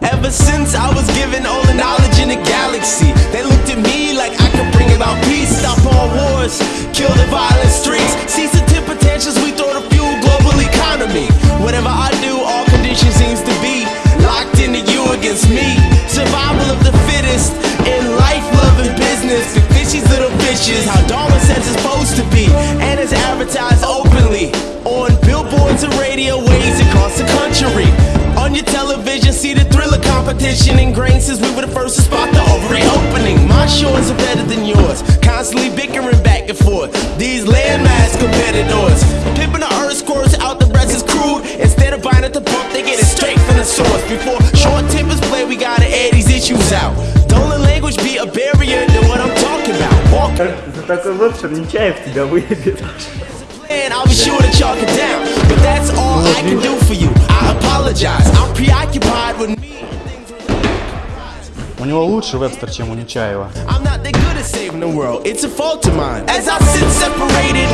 Ever since I was given all the knowledge in the galaxy, Survival of the fittest in life, love, and business. The fishy's little fishes, how Darwin says it's supposed to be, and it's advertised openly on billboards and radio waves across the country. On your television, see the thriller competition ingrained since we were the first to spot the ovary opening. My shores are better than yours, constantly bickering back and forth. These landmass competitors, pimping the earth squirts out the rest is crude. Instead of buying at the pump, they get it straight from the source. Before issues out. Don't let language be a barrier to what I'm talking about. Walk За такой вебшер Нечаев тебя выебет. and I'll be sure to chalk it down. But that's all I can do for you. I apologize. I'm preoccupied with me. У него лучше вебстер, чем у Нечаева. I'm not that good at saving the world. It's a fault of mine. As I sit separated,